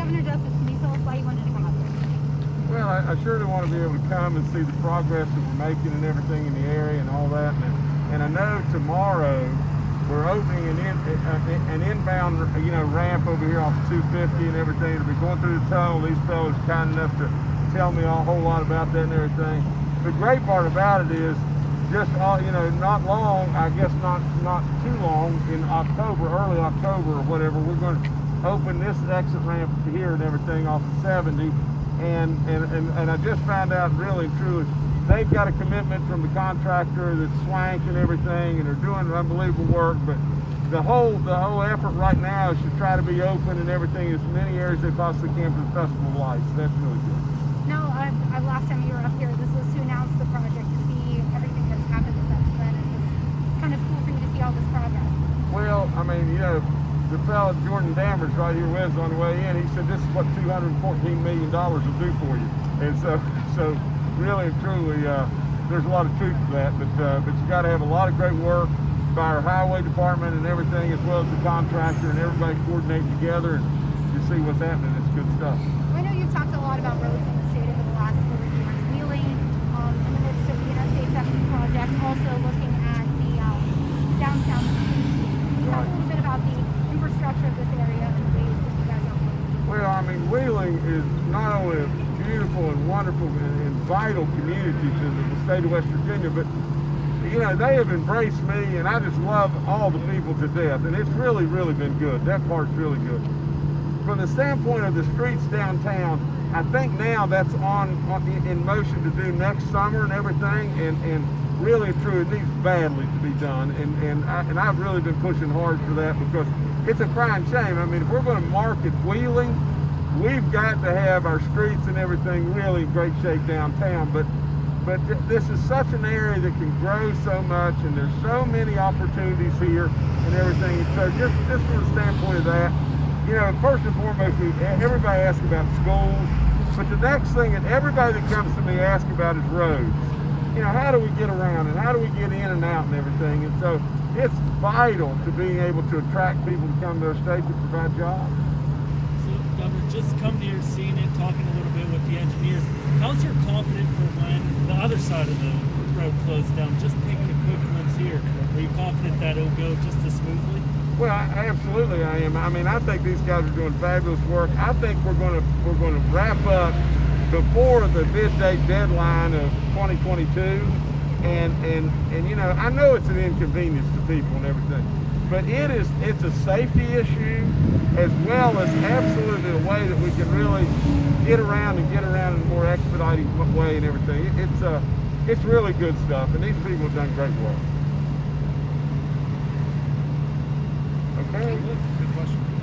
Governor Justice, can you tell us why you wanted to come up here? Well, I, I surely want to be able to come and see the progress that we're making and everything in the area and all that. And, and I know tomorrow we're opening an, in, uh, an inbound, you know, ramp over here off 250 and everything. It'll be going through the tunnel. These fellows are kind enough to tell me a whole lot about that and everything. The great part about it is just all you know, not long, I guess not not too long, in October, early October or whatever, we're going to open this exit ramp here and everything off of 70. And, and, and, and I just found out really truly, they've got a commitment from the contractor that's Swank and everything, and they're doing unbelievable work. But the whole the whole effort right now is to try to be open and everything as many areas they possibly can for the Festival of Lights. That's really good. No, I, I, last time you were up here, this was to announce the project, to see everything that's happened since then. Is this kind of cool for you to see all this progress? Well, I mean, you know, the fellow Jordan Dammers right here us on the way in, he said this is what 214 million dollars will do for you. And so, so really and truly, uh, there's a lot of truth to that. But uh, but you got to have a lot of great work by our highway department and everything, as well as the contractor and everybody coordinating together, and you see what's happening. It's good stuff. I know you've talked a lot about roads in the state over the last four years. Wheeling um, in the midst of the Interstate 70 project, also looking at the um, downtown. Talk a little bit about the Well, I mean, Wheeling is not only a beautiful and wonderful and, and vital community to the, the state of West Virginia, but you know, they have embraced me and I just love all the people to death. And it's really, really been good. That part's really good. From the standpoint of the streets downtown, I think now that's on, on in motion to do next summer and everything. And, and really true, it needs badly to be done. And, and, I, and I've really been pushing hard for that because it's a crying shame. I mean, if we're going to market Wheeling, we've got to have our streets and everything really in great shape downtown. But but th this is such an area that can grow so much and there's so many opportunities here and everything. And So just, just from the standpoint of that, you know, first and foremost, everybody asks about schools, but the next thing that everybody that comes to me asks about is roads. You know, how do we get around and how do we get in and out and everything? And so it's vital to being able to attract people to come to our state to provide jobs. So, Governor, just coming here, seeing it, talking a little bit with the engineers, how's your confidence for when the other side of the road closes down? Just taking a quick glimpse here, are you confident that it'll go just as smoothly? Well, I, absolutely, I am. I mean, I think these guys are doing fabulous work. I think we're going to we're going to wrap up before the bid date deadline of 2022. And and and you know, I know it's an inconvenience to people and everything, but it is it's a safety issue as well as absolutely a way that we can really get around and get around in a more expedited way and everything. It, it's uh it's really good stuff, and these people have done great work. Okay.